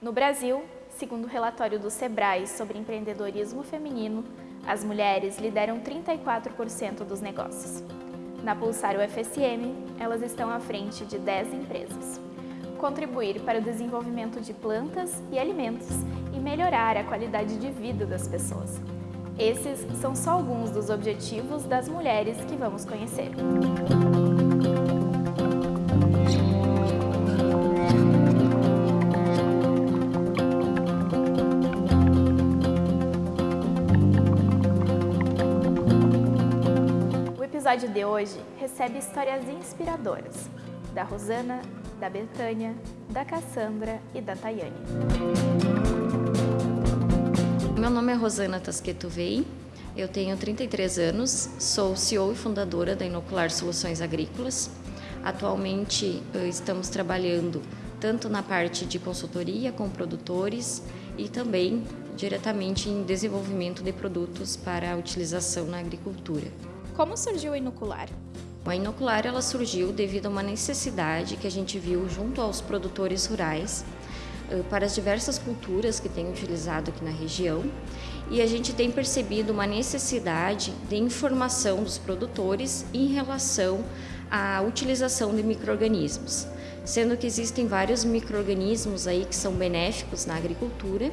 No Brasil, segundo o relatório do SEBRAE sobre empreendedorismo feminino, as mulheres lideram 34% dos negócios. Na Pulsar UFSM, elas estão à frente de 10 empresas. Contribuir para o desenvolvimento de plantas e alimentos e melhorar a qualidade de vida das pessoas. Esses são só alguns dos objetivos das mulheres que vamos conhecer. Episódio de hoje recebe histórias inspiradoras da Rosana, da Betânia, da Cassandra e da Tayane. Meu nome é Rosana Tasqueto Vei, eu tenho 33 anos, sou CEO e fundadora da Inocular Soluções Agrícolas. Atualmente eh, estamos trabalhando tanto na parte de consultoria com produtores e também diretamente em desenvolvimento de produtos para utilização na agricultura. Como surgiu a Inocular? A Inocular ela surgiu devido a uma necessidade que a gente viu junto aos produtores rurais eh, para as diversas culturas que tem utilizado aqui na região e a gente tem percebido uma necessidade de informação dos produtores em relação à utilização de micro-organismos, sendo que existem vários micro-organismos aí que são benéficos na agricultura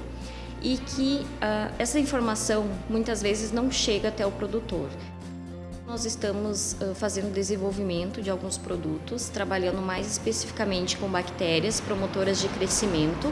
e que uh, essa informação muitas vezes não chega até o produtor. Nós estamos fazendo desenvolvimento de alguns produtos, trabalhando mais especificamente com bactérias promotoras de crescimento.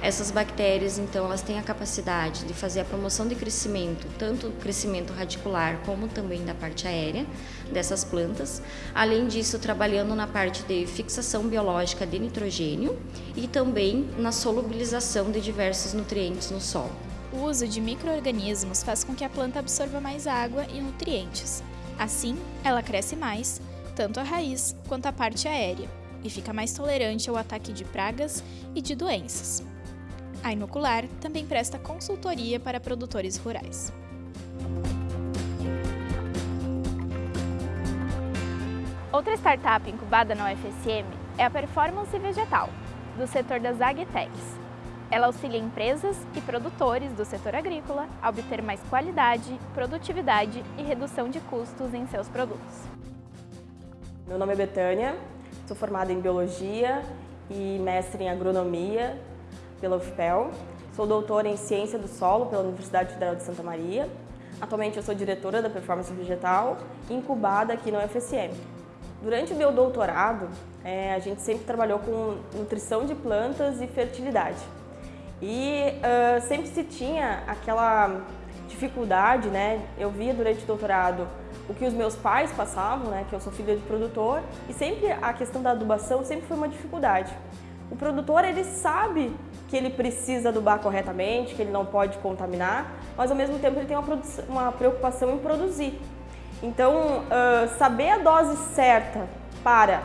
Essas bactérias, então, elas têm a capacidade de fazer a promoção de crescimento, tanto crescimento radicular como também da parte aérea dessas plantas. Além disso, trabalhando na parte de fixação biológica de nitrogênio e também na solubilização de diversos nutrientes no solo. O uso de micro-organismos faz com que a planta absorva mais água e nutrientes. Assim, ela cresce mais, tanto a raiz quanto a parte aérea, e fica mais tolerante ao ataque de pragas e de doenças. A Inocular também presta consultoria para produtores rurais. Outra startup incubada na UFSM é a Performance Vegetal, do setor das agtechs, ela auxilia empresas e produtores do setor agrícola a obter mais qualidade, produtividade e redução de custos em seus produtos. Meu nome é Betânia, sou formada em Biologia e mestre em Agronomia pela UFPEL. Sou doutora em Ciência do Solo pela Universidade Federal de Santa Maria. Atualmente eu sou diretora da Performance Vegetal, incubada aqui na UFSM. Durante o meu doutorado, é, a gente sempre trabalhou com nutrição de plantas e fertilidade. E uh, sempre se tinha aquela dificuldade, né? Eu via durante o doutorado o que os meus pais passavam, né? Que eu sou filha de produtor, e sempre a questão da adubação sempre foi uma dificuldade. O produtor, ele sabe que ele precisa adubar corretamente, que ele não pode contaminar, mas ao mesmo tempo ele tem uma, uma preocupação em produzir. Então, uh, saber a dose certa para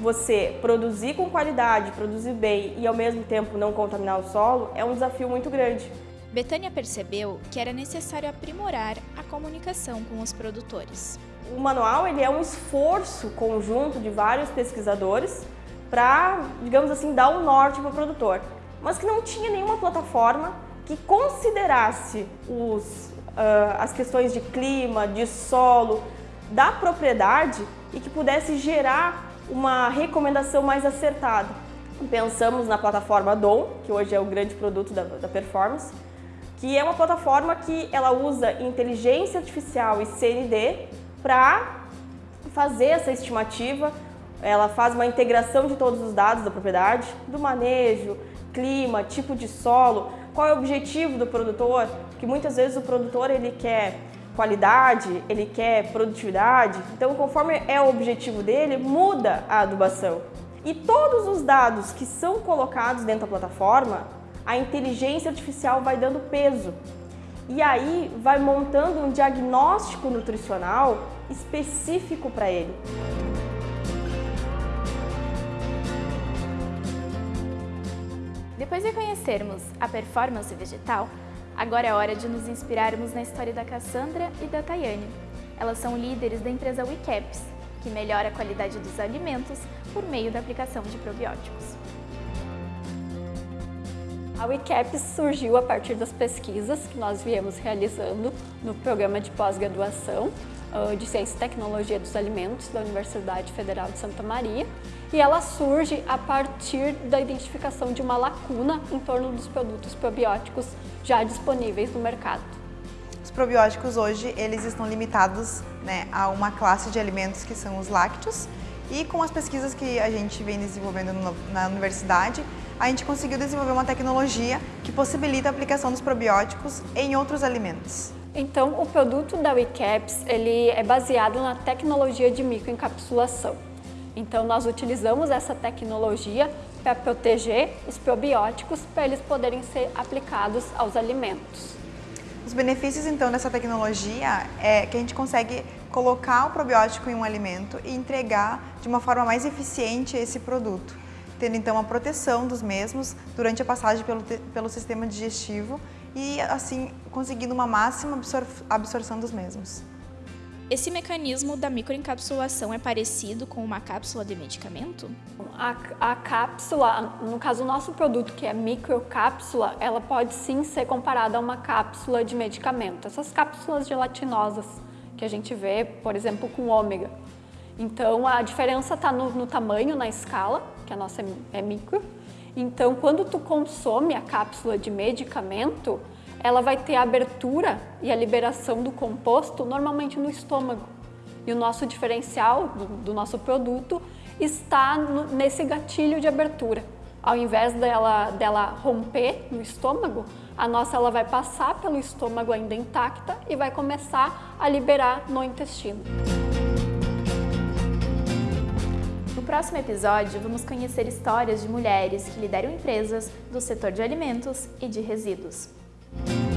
você produzir com qualidade, produzir bem e ao mesmo tempo não contaminar o solo é um desafio muito grande. Betânia percebeu que era necessário aprimorar a comunicação com os produtores. O manual ele é um esforço conjunto de vários pesquisadores para, digamos assim, dar um norte para o produtor, mas que não tinha nenhuma plataforma que considerasse os, uh, as questões de clima, de solo, da propriedade e que pudesse gerar uma recomendação mais acertada. Pensamos na plataforma DOM, que hoje é o grande produto da, da Performance, que é uma plataforma que ela usa inteligência artificial e CND para fazer essa estimativa. Ela faz uma integração de todos os dados da propriedade, do manejo, clima, tipo de solo, qual é o objetivo do produtor, que muitas vezes o produtor ele quer qualidade, ele quer produtividade. Então, conforme é o objetivo dele, muda a adubação. E todos os dados que são colocados dentro da plataforma, a inteligência artificial vai dando peso. E aí vai montando um diagnóstico nutricional específico para ele. Depois de conhecermos a performance vegetal, Agora é hora de nos inspirarmos na história da Cassandra e da Tayane. Elas são líderes da empresa WeCaps, que melhora a qualidade dos alimentos por meio da aplicação de probióticos. A WeCaps surgiu a partir das pesquisas que nós viemos realizando no programa de pós-graduação de Ciência e Tecnologia dos Alimentos da Universidade Federal de Santa Maria e ela surge a partir da identificação de uma lacuna em torno dos produtos probióticos já disponíveis no mercado. Os probióticos hoje eles estão limitados né, a uma classe de alimentos que são os lácteos e com as pesquisas que a gente vem desenvolvendo no, na universidade, a gente conseguiu desenvolver uma tecnologia que possibilita a aplicação dos probióticos em outros alimentos. Então, o produto da WeCaps ele é baseado na tecnologia de microencapsulação. Então, nós utilizamos essa tecnologia para proteger os probióticos para eles poderem ser aplicados aos alimentos. Os benefícios, então, dessa tecnologia é que a gente consegue colocar o probiótico em um alimento e entregar de uma forma mais eficiente esse produto, tendo então a proteção dos mesmos durante a passagem pelo, pelo sistema digestivo e assim conseguindo uma máxima absor absorção dos mesmos. Esse mecanismo da microencapsulação é parecido com uma cápsula de medicamento? A, a, cápsula, no caso o nosso produto que é microcápsula, ela pode sim ser comparada a uma cápsula de medicamento. Essas cápsulas gelatinosas que a gente vê, por exemplo, com ômega. Então a diferença está no, no, tamanho, na escala, que a nossa é, é micro. Então quando tu consome a cápsula de medicamento, ela vai ter a abertura e a liberação do composto normalmente no estômago. E o nosso diferencial do, do nosso produto está no, nesse gatilho de abertura. Ao invés dela, dela romper no estômago, a nossa ela vai passar pelo estômago ainda intacta e vai começar a liberar no intestino. No próximo episódio, vamos conhecer histórias de mulheres que lideram empresas do setor de alimentos e de resíduos. Bye.